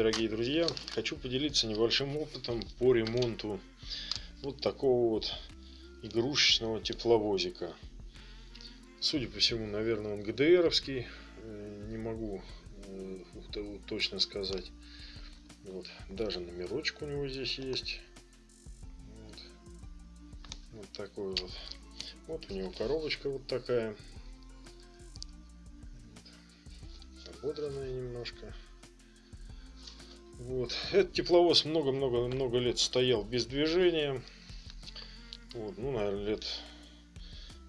дорогие друзья! Хочу поделиться небольшим опытом по ремонту вот такого вот игрушечного тепловозика. Судя по всему, наверное, он ГДРовский. Э, не могу э, точно сказать. Вот. Даже номерочек у него здесь есть. Вот. вот такой вот. Вот у него коробочка вот такая. Ободранная немножко. Вот. Этот тепловоз много-много-много лет стоял без движения. Вот, ну, наверное, лет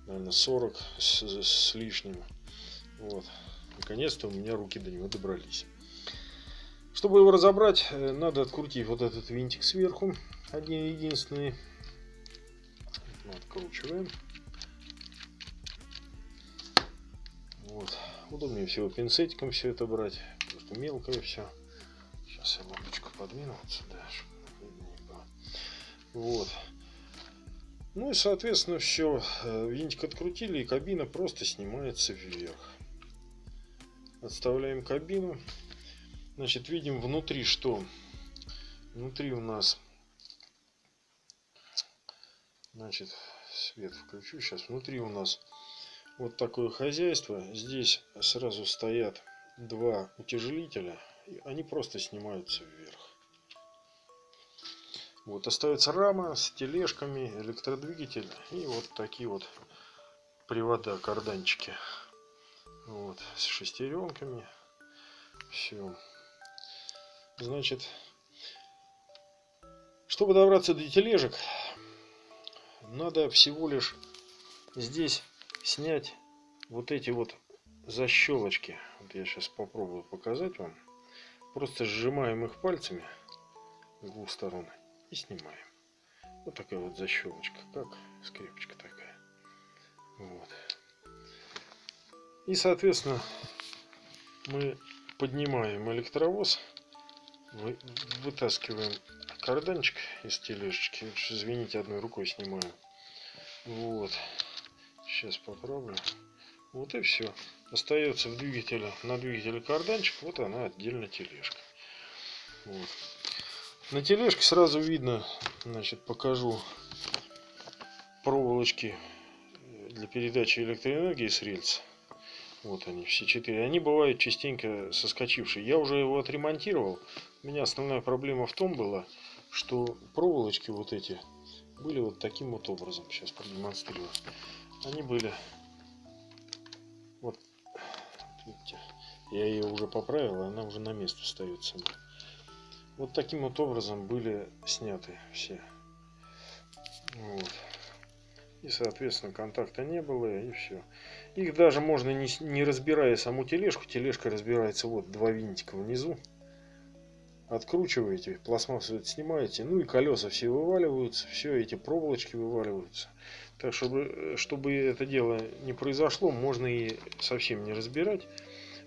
наверное, 40 с, с лишним. Вот. Наконец-то у меня руки до него добрались. Чтобы его разобрать, э, надо открутить вот этот винтик сверху. Один единственный. Откручиваем. Вот. Удобнее всего пинцетиком все это брать. Просто мелкое все. Сейчас я лампочку подвину вот сюда, Вот. Ну и соответственно все. Э, винтик открутили и кабина просто снимается вверх. Отставляем кабину. Значит, видим внутри что? Внутри у нас Значит, свет включу. Сейчас внутри у нас вот такое хозяйство. Здесь сразу стоят два утяжелителя они просто снимаются вверх. Вот остается рама с тележками, электродвигатель и вот такие вот привода, карданчики. Вот, с шестеренками. Все. Значит, чтобы добраться до тележек, надо всего лишь здесь снять вот эти вот защелочки. Вот я сейчас попробую показать вам. Просто сжимаем их пальцами с двух сторон и снимаем. Вот такая вот защелочка, как скрепочка такая. Вот. И, соответственно, мы поднимаем электровоз, вытаскиваем карданчик из тележечки. Извините, одной рукой снимаю. Вот. Сейчас попробую. Вот и все. Остается в двигателе, на двигателе карданчик, вот она отдельно тележка. Вот. На тележке сразу видно, значит, покажу проволочки для передачи электроэнергии с рельс. Вот они, все четыре. Они бывают частенько соскочившие. Я уже его отремонтировал. У меня основная проблема в том была, что проволочки вот эти были вот таким вот образом. Сейчас продемонстрирую. Они были видите, я ее уже поправил, она уже на место встает сама. Вот таким вот образом были сняты все. Вот. И, соответственно, контакта не было, и все. Их даже можно, не, не разбирая саму тележку, тележка разбирается вот два винтика внизу. Откручиваете, пластмассу снимаете, ну и колеса все вываливаются, все эти проволочки вываливаются. Так, чтобы, чтобы это дело не произошло, можно и совсем не разбирать,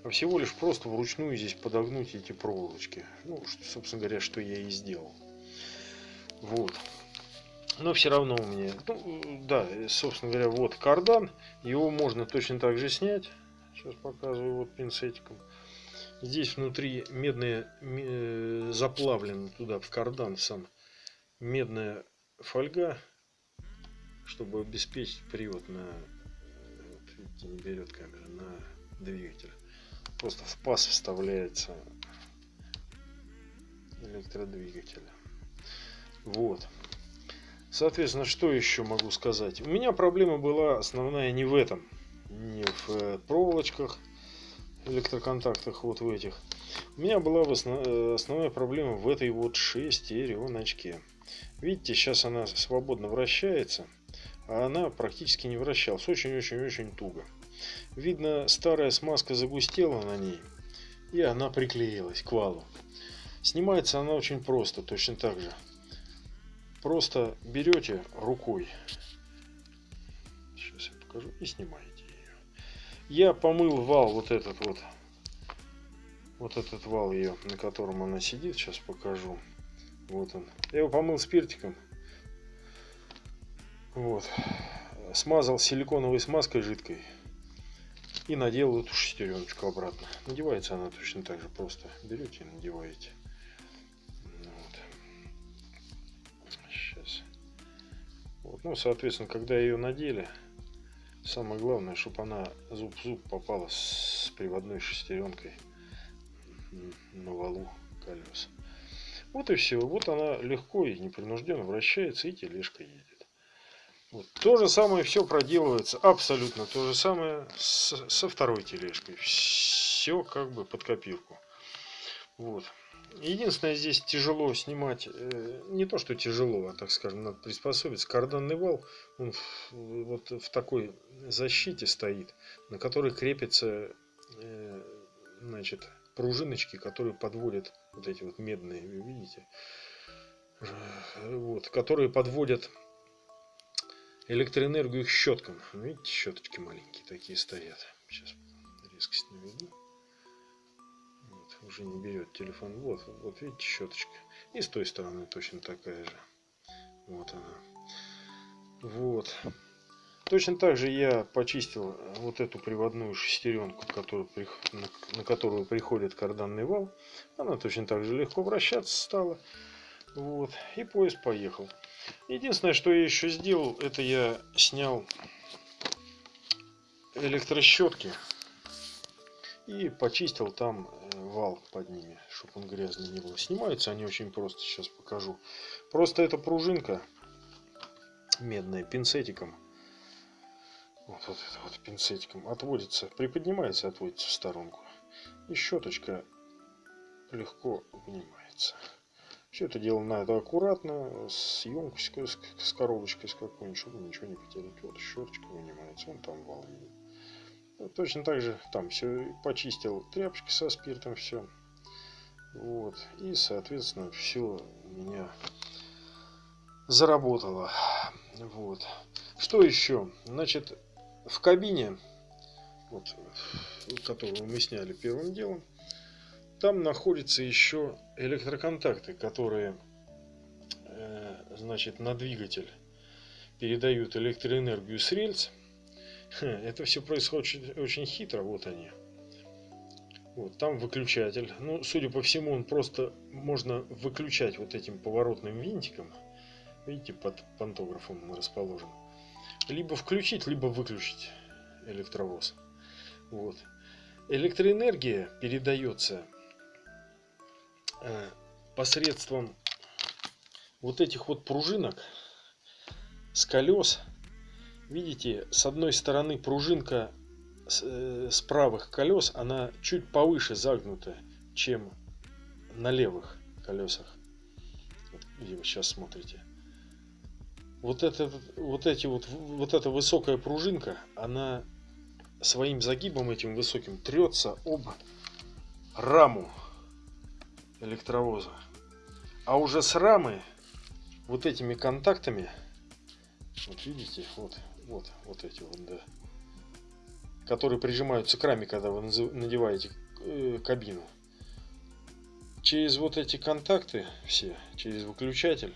а всего лишь просто вручную здесь подогнуть эти проволочки. Ну, что, собственно говоря, что я и сделал. Вот. Но все равно у меня, ну, да, собственно говоря, вот кардан. Его можно точно так же снять. Сейчас показываю вот пинцетиком. Здесь внутри медная, э, заплавлена туда в кардан сам. Медная фольга чтобы обеспечить привод на видите, не берет камера на двигатель. Просто в паз вставляется электродвигатель. Вот. Соответственно что еще могу сказать? У меня проблема была основная не в этом не в э, проволочках электроконтактах вот в этих у меня была. Э, основная проблема в этой вот шестереночке видите сейчас она свободно вращается а она практически не вращалась. Очень-очень-очень туго. Видно, старая смазка загустела на ней, и она приклеилась к валу. Снимается она очень просто, точно так же. Просто берете рукой, сейчас я покажу, и снимаете. Я помыл вал вот этот вот. Вот этот вал ее, на котором она сидит. Сейчас покажу. Вот он. Я его помыл спиртиком. Вот. Смазал силиконовой смазкой жидкой. И надел эту шестереночку обратно. Надевается она точно так же. Просто берете и надеваете. Вот. Сейчас. Вот. Ну, соответственно, когда ее надели, самое главное, чтобы она зуб в зуб попала с приводной шестеренкой на валу колес. Вот и все. Вот она легко и непринужденно вращается и тележка едет. Вот. То же самое все проделывается, абсолютно то же самое с, со второй тележкой. Все как бы под копирку. Вот. Единственное, здесь тяжело снимать, э, не то что тяжело, а так скажем, надо приспособиться. Карданный вал, он вот в такой защите стоит, на которой крепится, э, значит, пружиночки, которые подводят вот эти вот медные, вы видите, вот, которые подводят электроэнергию к щеткам. Видите, щеточки маленькие такие стоят. Сейчас резкость наведу уже не берет телефон. Вот, вот видите, щеточка. И с той стороны точно такая же. Вот она. Вот. Точно так же я почистил вот эту приводную шестеренку, которую, на, которую приходит карданный вал. Она точно так же легко вращаться стала. Вот. И поезд поехал. Единственное, что я еще сделал, это я снял электрощетки и почистил там э, вал под ними, чтобы он грязный не был. Снимаются они очень просто, сейчас покажу. Просто эта пружинка медная пинцетиком, вот, вот это вот пинцетиком отводится, приподнимается, отводится в сторонку. И щеточка легко вынимается. Все это дело надо аккуратно, с емкостью, с, коробочкой с какой-нибудь, чтобы ничего не потерять. Вот щеточка вынимается, вон там вал видит. Ну, точно так же там все почистил тряпочки со спиртом, все. Вот. И, соответственно, все у меня заработало. Вот. Что еще? Значит, в кабине, вот, которую мы сняли первым делом, там находятся еще электроконтакты, которые, э, значит, на двигатель передают электроэнергию с рельс это все происходит очень, очень хитро. Вот они. Вот, там выключатель. Ну, судя по всему, он просто можно выключать вот этим поворотным винтиком. Видите, под пантографом он расположен. Либо включить, либо выключить электровоз. Вот. Электроэнергия передается э, посредством вот этих вот пружинок с колес Видите, с одной стороны пружинка с, э, с правых колес, она чуть повыше загнута, чем на левых колесах. Где вы сейчас смотрите. Вот, это, вот, эти вот, вот эта высокая пружинка, она своим загибом этим высоким трется об раму электровоза. А уже с рамы вот этими контактами, вот видите, вот вот, вот эти вот, да. Которые прижимаются к раме, когда вы надеваете э, кабину. Через вот эти контакты все, через выключатель.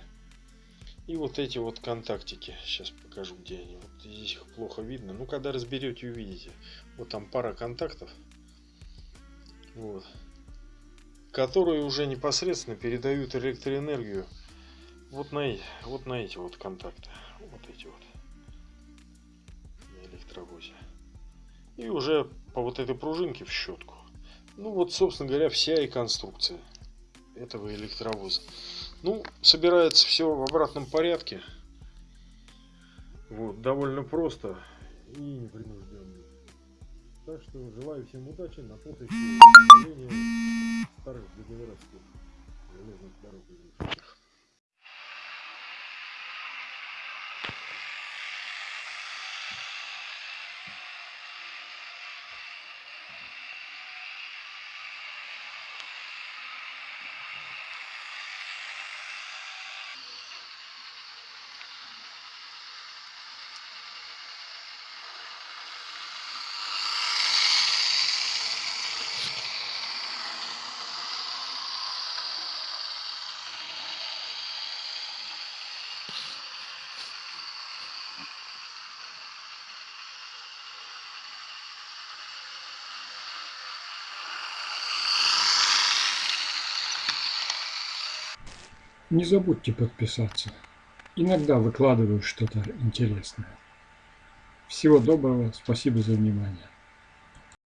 И вот эти вот контактики. Сейчас покажу, где они. Вот здесь их плохо видно. Ну, когда разберете, увидите. Вот там пара контактов. Вот. Которые уже непосредственно передают электроэнергию вот на, вот на эти вот контакты. Вот эти вот электровозе. И уже по вот этой пружинке в щетку. Ну вот, собственно говоря, вся и конструкция этого электровоза. Ну, собирается все в обратном порядке. Вот, довольно просто и непринужденно. Так что желаю всем удачи на поприще старых ГДРовских железных дорог Не забудьте подписаться иногда выкладываю что-то интересное. Всего доброго, спасибо за внимание.